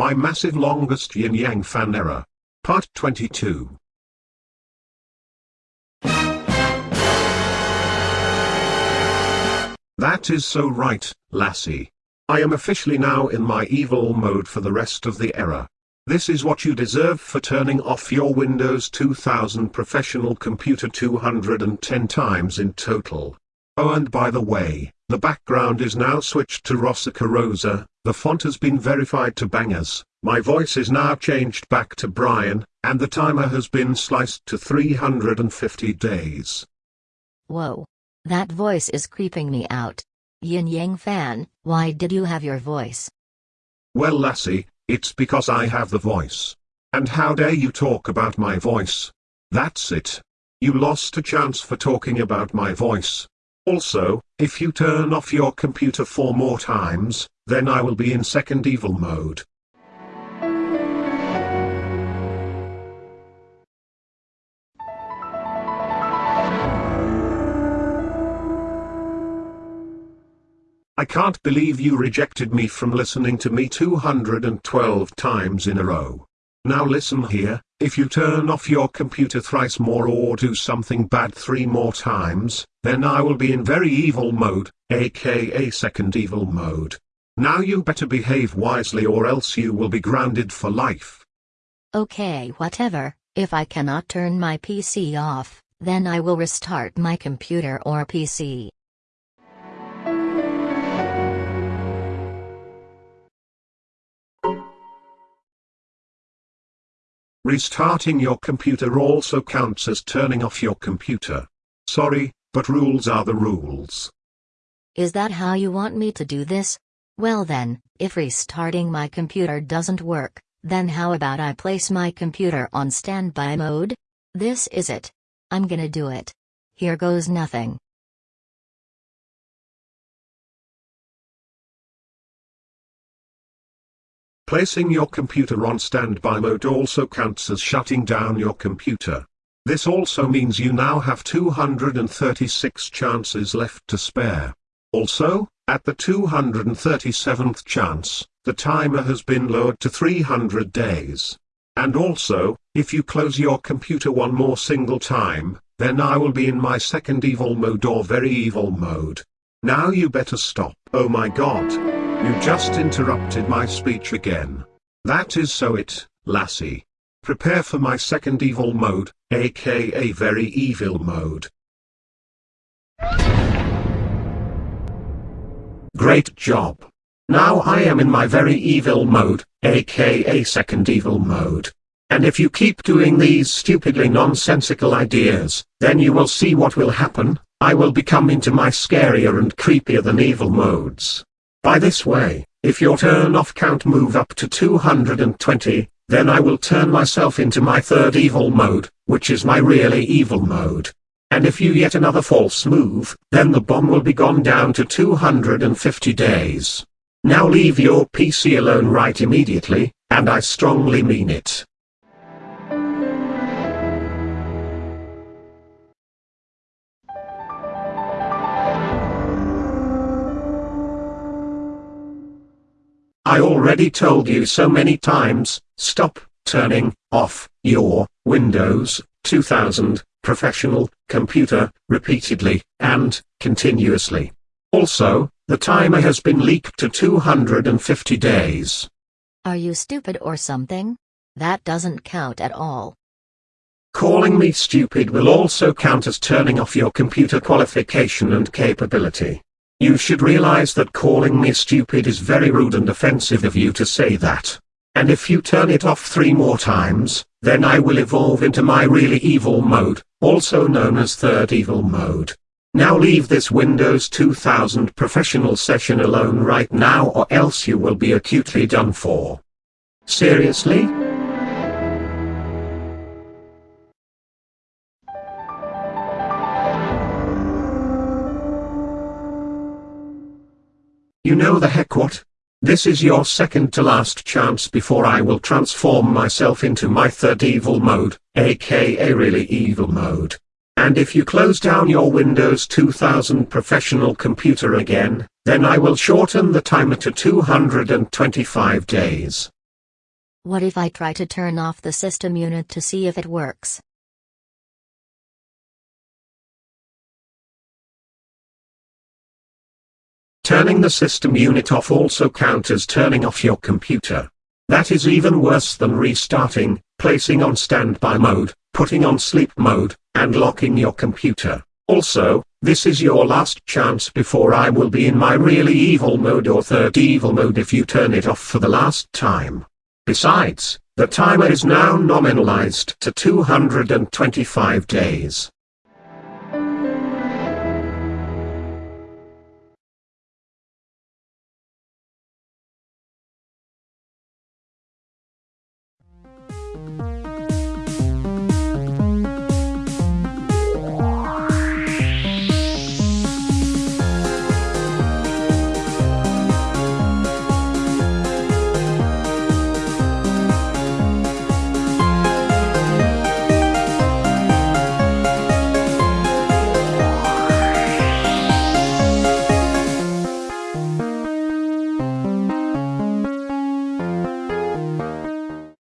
My massive longest yin yang fan error. Part 22. That is so right, lassie. I am officially now in my evil mode for the rest of the era. This is what you deserve for turning off your Windows 2000 professional computer 210 times in total. Oh and by the way, the background is now switched to Rossica Rosa, the font has been verified to bangers, my voice is now changed back to Brian, and the timer has been sliced to 350 days. Whoa. That voice is creeping me out. Yin Yang fan, why did you have your voice? Well lassie, it's because I have the voice. And how dare you talk about my voice? That's it. You lost a chance for talking about my voice. Also, if you turn off your computer four more times, then I will be in second evil mode. I can't believe you rejected me from listening to me 212 times in a row. Now listen here, if you turn off your computer thrice more or do something bad three more times, then I will be in very evil mode, aka second evil mode. Now you better behave wisely or else you will be grounded for life. Okay, whatever. If I cannot turn my PC off, then I will restart my computer or PC. Restarting your computer also counts as turning off your computer. Sorry, but rules are the rules. Is that how you want me to do this? Well then, if restarting my computer doesn't work, then how about I place my computer on standby mode? This is it. I'm gonna do it. Here goes nothing. Placing your computer on standby mode also counts as shutting down your computer. This also means you now have 236 chances left to spare. Also, at the 237th chance, the timer has been lowered to 300 days. And also, if you close your computer one more single time, then I will be in my second evil mode or very evil mode. Now you better stop. Oh my god. You just interrupted my speech again. That is so it, lassie. Prepare for my second evil mode, aka very evil mode. Great job. Now I am in my very evil mode, aka second evil mode. And if you keep doing these stupidly nonsensical ideas, then you will see what will happen, I will become into my scarier and creepier than evil modes. By this way, if your turn off count move up to 220, then I will turn myself into my third evil mode, which is my really evil mode. And if you yet another false move, then the bomb will be gone down to 250 days. Now leave your PC alone right immediately, and I strongly mean it. I already told you so many times, stop turning off your Windows 2000 professional computer repeatedly and continuously. Also, the timer has been leaked to 250 days. Are you stupid or something? That doesn't count at all. Calling me stupid will also count as turning off your computer qualification and capability. You should realize that calling me stupid is very rude and offensive of you to say that. And if you turn it off three more times, then I will evolve into my really evil mode, also known as third evil mode. Now leave this Windows 2000 professional session alone right now or else you will be acutely done for. Seriously? Know the heck what? This is your second to last chance before I will transform myself into my third evil mode, aka really evil mode. And if you close down your Windows 2000 professional computer again, then I will shorten the timer to 225 days. What if I try to turn off the system unit to see if it works? Turning the system unit off also counts as turning off your computer. That is even worse than restarting, placing on standby mode, putting on sleep mode, and locking your computer. Also, this is your last chance before I will be in my really evil mode or third evil mode if you turn it off for the last time. Besides, the timer is now nominalized to 225 days.